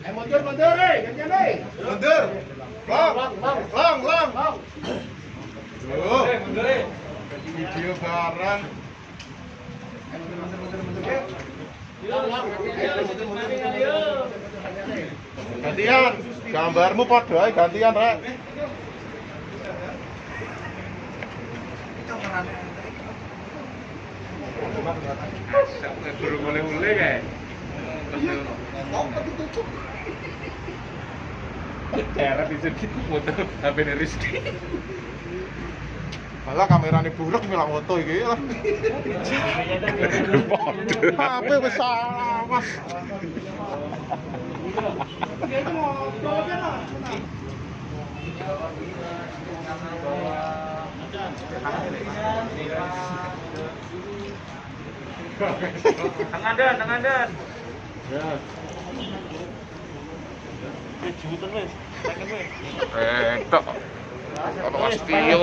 Eh mundur mundur eh, gantian eh. Mundur. Long, long, long, long. Tuh. Video bareng. Gantian, gambarmu padha ae gantian rek. Kayak. Cara bisa gitu foto HP Rizky. Malah kamerane buruk milak foto iki lah. HP salah, Mas. Tangan dan, tangan dan. Eh, tok. Apa Mas Tio?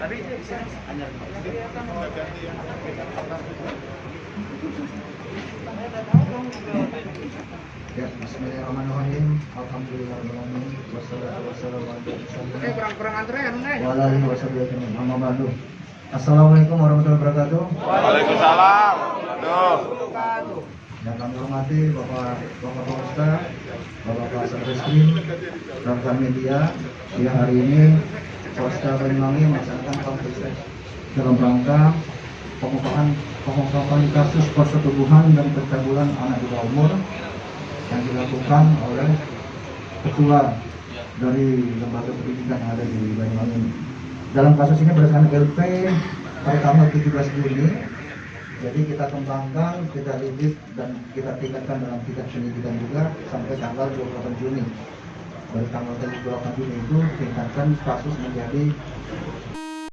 Tadi Ya, Bismillahirrahmanirrahim. Alhamdulillahirrahmanirrahim. Wassalatu wassalamu ala rasulillah. Eh eh. Assalamualaikum warahmatullahi wabarakatuh. Waalaikumsalam. Aduh. Yang kami hormati Bapak Bapak Polresta, Bapak Bapak Satreskrim, rekan media yang hari ini Polresta Banyuwangi melaksanakan konferensi dalam rangka pengungkapan pengungkapan kasus persetubuhan dan pencabulan anak di bawah umur yang dilakukan oleh ketua dari lembaga pendidikan yang ada di Banyuwangi. Dalam kasus ini berdasarkan LP tanggal 17 Juni jadi kita kembangkan, kita lidik dan kita tingkatkan dalam tingkat pendidikan juga sampai tanggal 28 Juni. Dari tanggal 28 Juni itu tingkatkan kasus menjadi